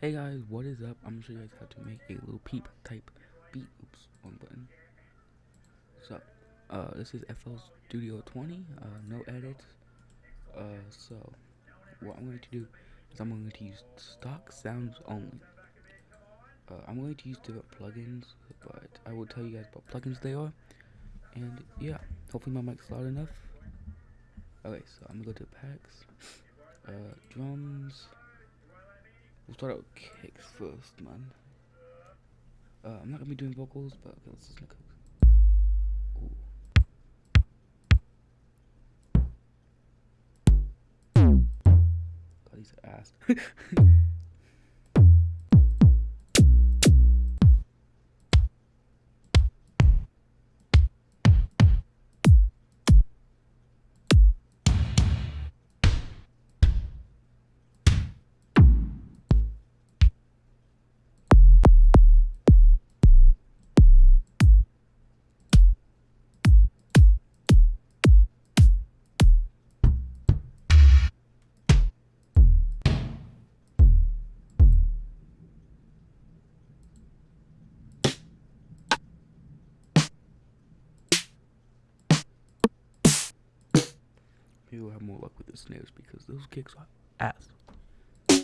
Hey guys, what is up? I'm gonna show you guys how to make a Lil Peep type beat. Oops, one button. So, uh, this is FL Studio 20, uh, no edits. Uh, so, what I'm going to do is I'm going to use stock sounds only. Uh, I'm going to use different plugins, but I will tell you guys what plugins they are. And yeah, hopefully my mic's loud enough. Okay, so I'm gonna go to packs, uh, drums. We'll start out with kicks first, man. Uh, I'm not gonna be doing vocals, but okay, let's just look. Ooh. God, ass. We'll have more luck with the snares because those kicks are ass. I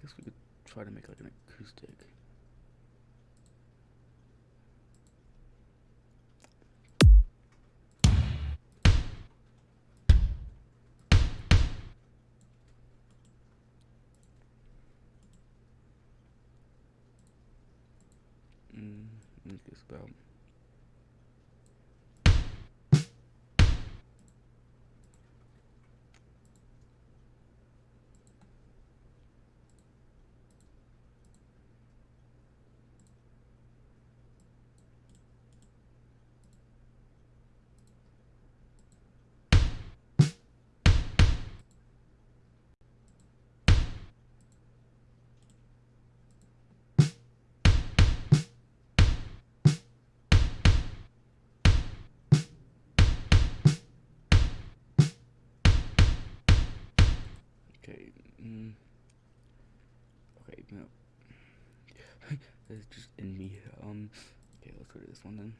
guess we could try to make like an acoustic. Mm, make this about Mm. Okay, no. That's just in me. Um. Okay, let's go to this one then.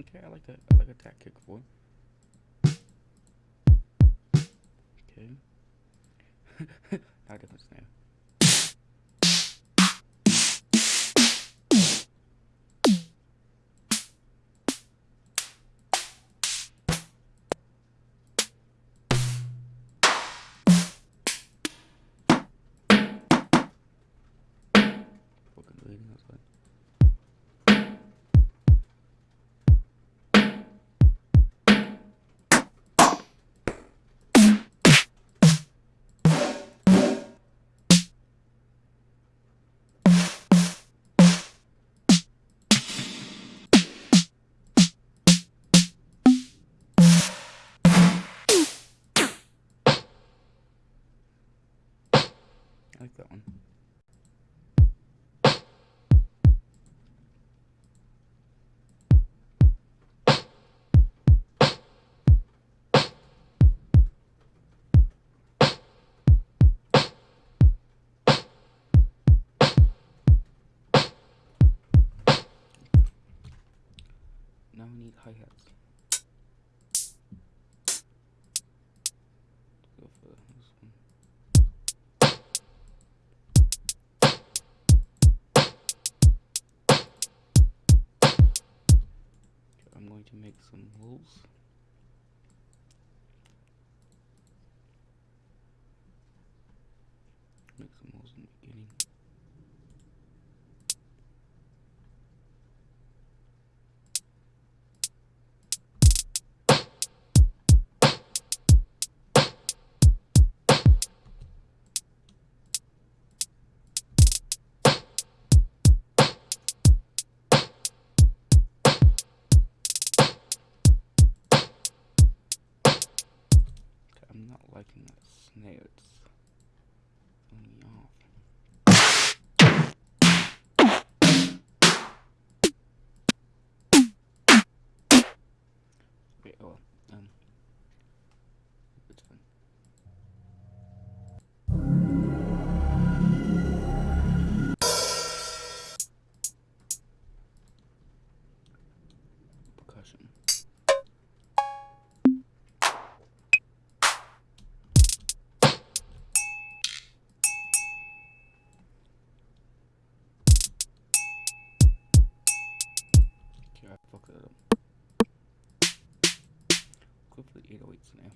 Okay, I like that. I like a kick for. Okay. now different snare. Fucking like that one. Now we need hi-hats. Go for this one. Going to make some holes. Make some holes in the beginning. Liking. Go for the 808 snare.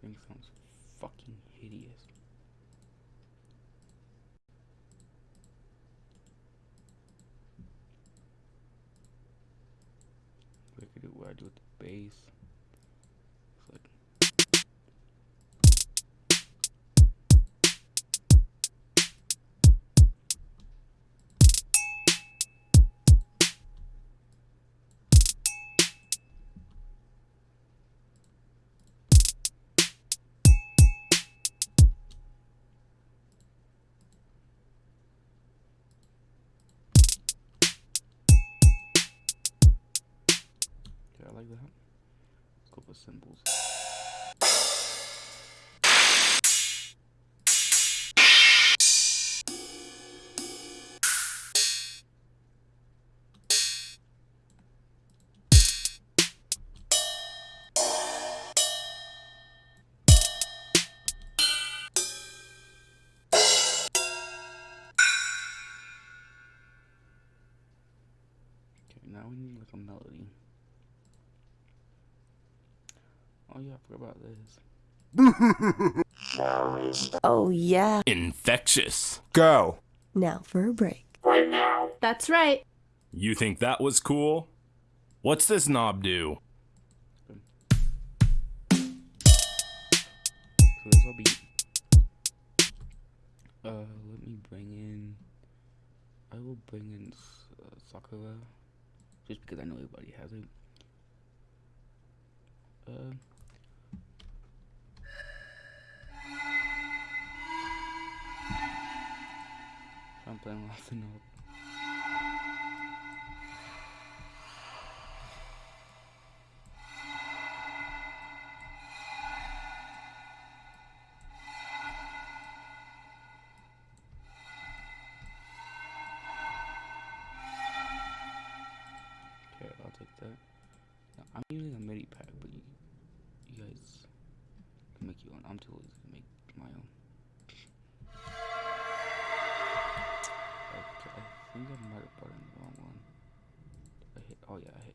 Thing sounds fucking hideous. I do, I do with the bass. Like that. Let's go cymbals. Now we need like a melody. Oh yeah, I forgot about this. Oh, yeah. Infectious. Go. Now for a break. That's right. You think that was cool? What's this knob do? So this will be. Uh, let me bring in. I will bring in uh, Sakura, just because I know everybody has it. Uh. I'm playing um off the note. Okay, I'll take that. Now, I'm using a MIDI pack, but you, you guys can make your own. I'm too lazy to make my own. Oh yeah, I hit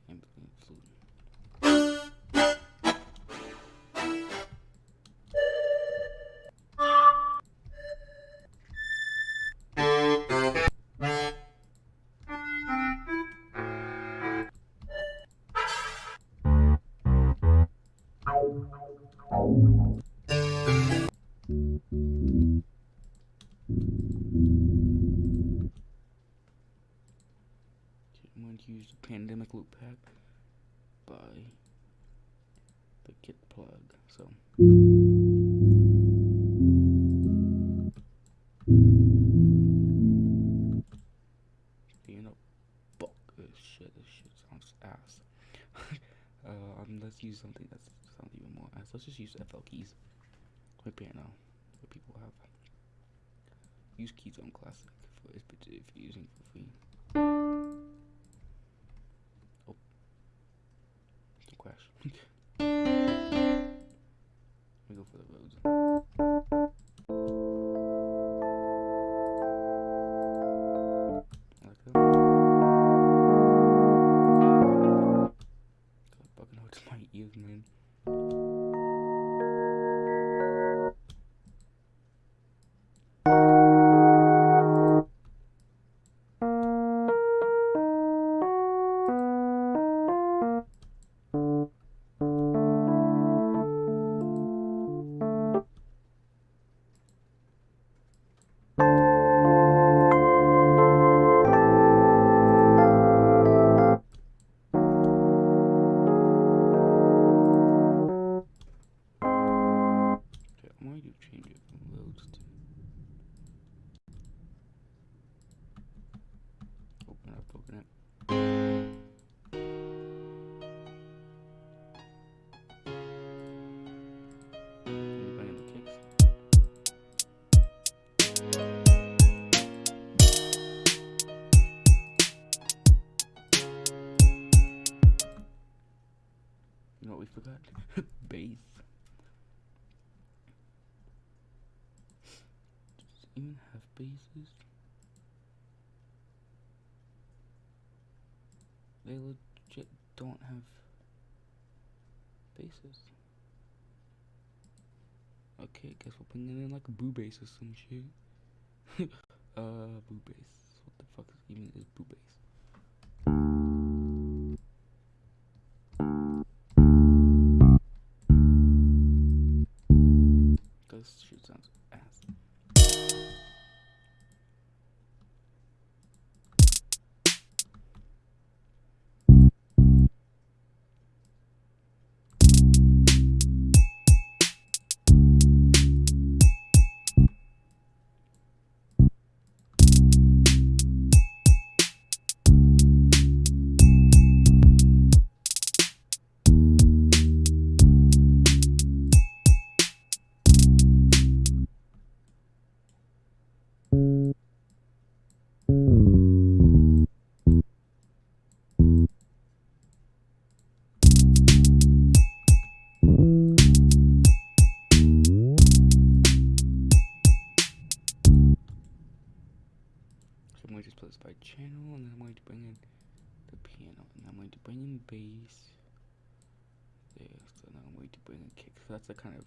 You know, fuck this shit. This shit sounds ass. uh, um, let's use something that sounds even more ass. Let's just use FL keys. My piano. What people have. Use keys on Classic for if you're using for free. Let know kicks. we forgot bass. Does even have basses? They legit don't have bases. Okay, guess we'll it in like a BooBass or some shit. uh, BooBass. What the fuck is even is BooBass? Channel, and then I'm going to bring in the piano, and I'm going to bring in bass. There, so now I'm going to bring in kicks. So that's the kind of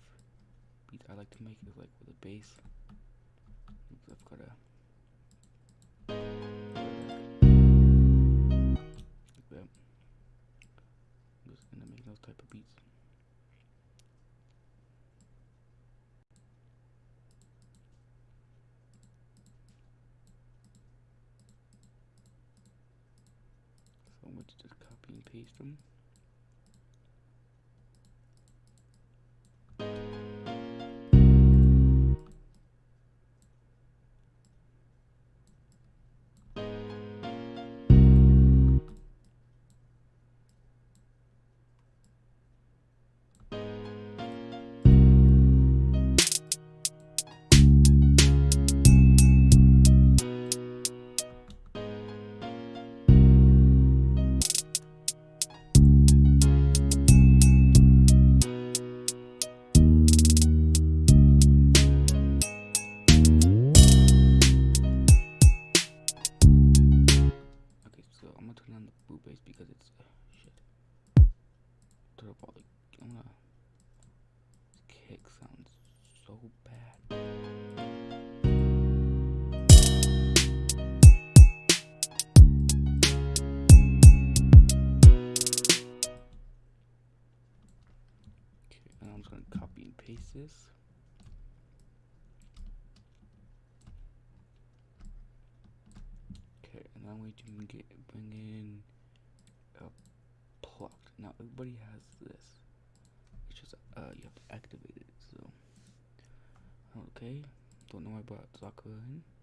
beat I like to make is like with a bass. Oops, I've got a. Like that. I'm just gonna make those type of beats. To just copy and paste them. Gonna turn on the BooBass because it's uh, shit. Turn up all the. I'm gonna. Kick sounds so bad. I'm just gonna copy and paste this. Okay, and I'm going to get, bring in a plucked. Now everybody has this. It's just uh you have to activate it. So okay, don't know why I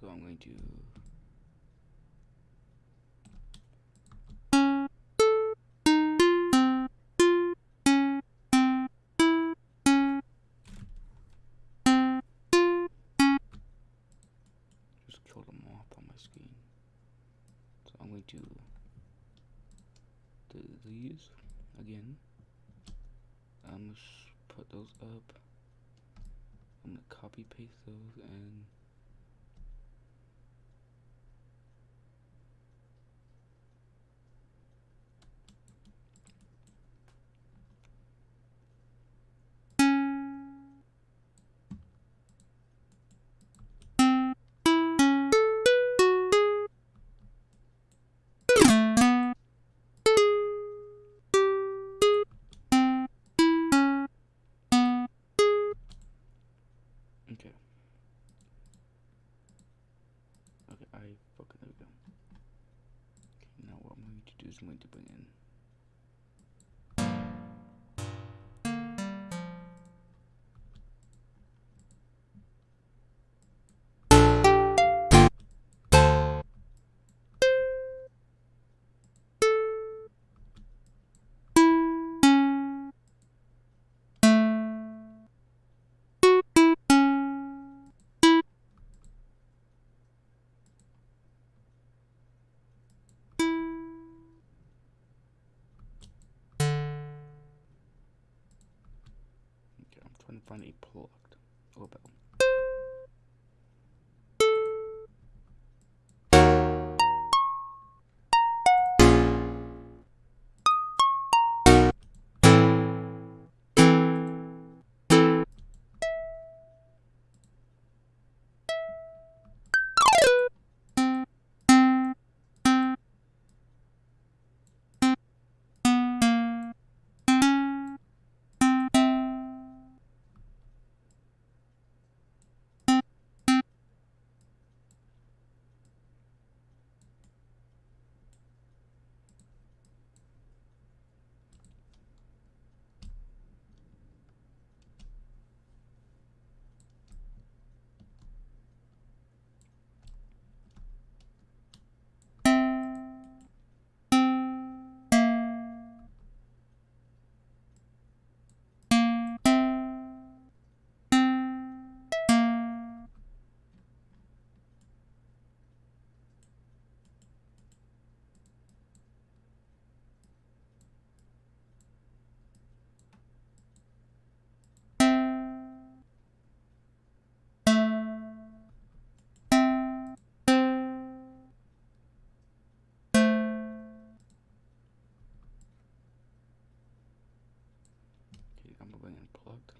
So I'm going to. Just kill them off on my screen. So I'm going to do these again. I'm gonna put those up. I'm gonna copy paste those and I'm going trying to find a doorbell. Okay, In plugged.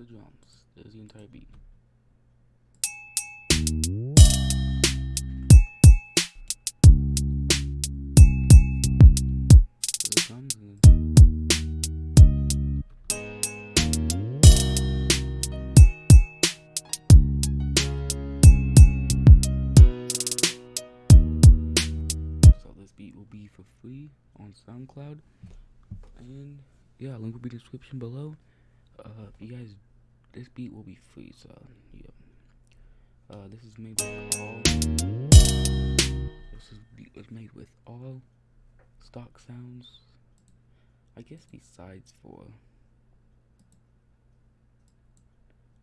the drums. There's the entire beat. The drums So this beat will be for free on SoundCloud. And yeah, link will be description below. Uh, you guys, this beat will be free. So yeah, uh, this is made with all. This is was made with all stock sounds. I guess besides for.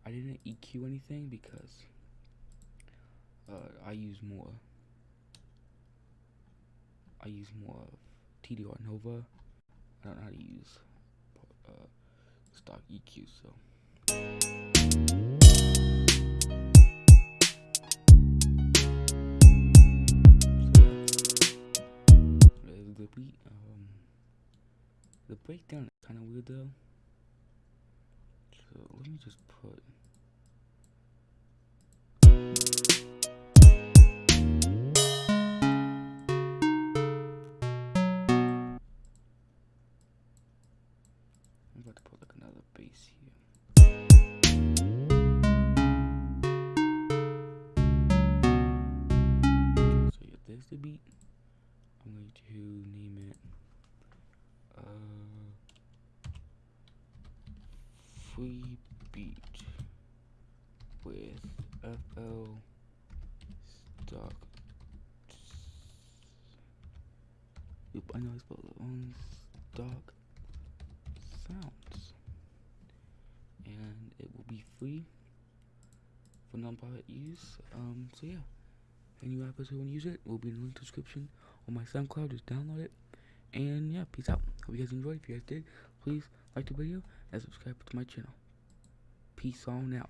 I didn't EQ anything because uh, I use more. I use more of TDR Nova. I don't know how to use uh, stock EQ, so. The beat. Um, the breakdown is kind of weird though. So let me just put. The beat. I'm going to name it uh free beat with FL stock. Oop, I know I spelled it wrong. Stock sounds. And it will be free for non-private use. Um, so yeah. Any rappers who want to use it will be in the link description on my SoundCloud. Just download it. And yeah, peace out. Hope you guys enjoyed. If you guys did, please like the video and subscribe to my channel. Peace on out.